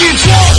you, Joe.